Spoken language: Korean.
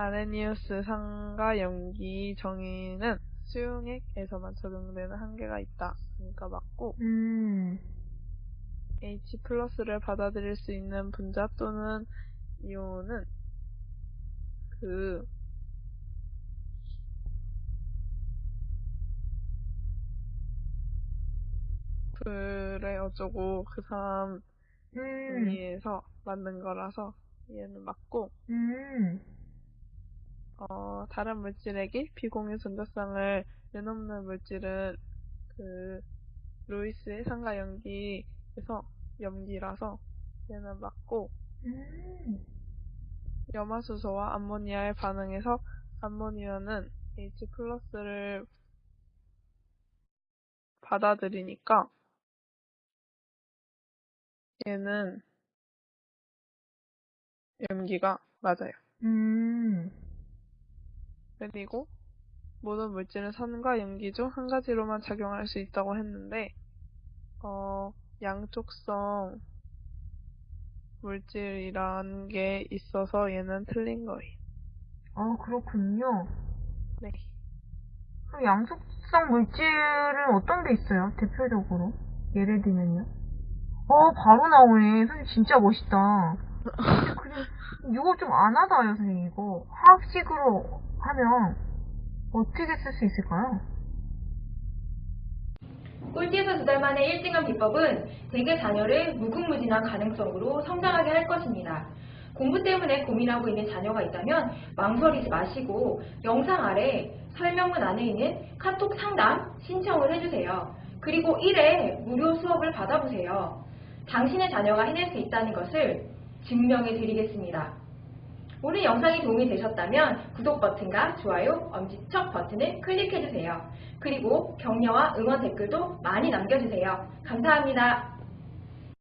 아레니우스 상가 염기 정의는 수용액에서만 적용되는 한계가 있다. 그러니까 맞고. 음, H 플러스를 받아들일 수 있는 분자 또는 이온은 그 그래 어쩌고 그 사람 음, 의미에서 만든 거라서 얘는 맞고. 음, 어, 다른 물질에게 비공유 전자성을 내놓는 물질은 그 루이스의 상가 염기에서 염기라서 얘는 맞고 음, 염화수소와 암모니아의 반응에서 암모니아는 H 플러스를 받아들이니까 얘는 염기가 맞아요. 음, 그리고 모든 물질은 산과 염기 중 한 가지로만 작용할 수 있다고 했는데 어, 양쪽성 물질이란 게 있어서 얘는 틀린 거예요. 아, 그렇군요. 네. 그럼 양속성 물질은 어떤 게 있어요? 대표적으로. 예를 들면요. 어, 바로 나오네. 선생님 진짜 멋있다. 근데 그냥, 이거 좀 안 하다요, 선생님, 이거. 화학식으로 하면 어떻게 쓸 수 있을까요? 꼴찌에서 두달 만에 1등한 비법은 대개 자녀를 무궁무진한 가능성으로 성장하게 할 것입니다. 공부 때문에 고민하고 있는 자녀가 있다면 망설이지 마시고 영상 아래 설명문 안에 있는 카톡 상담 신청을 해주세요. 그리고 1회 무료 수업을 받아보세요. 당신의 자녀가 해낼 수 있다는 것을 증명해 드리겠습니다. 오늘 영상이 도움이 되셨다면 구독 버튼과 좋아요, 엄지척 버튼을 클릭해주세요. 그리고 격려와 응원 댓글도 많이 남겨주세요. 감사합니다.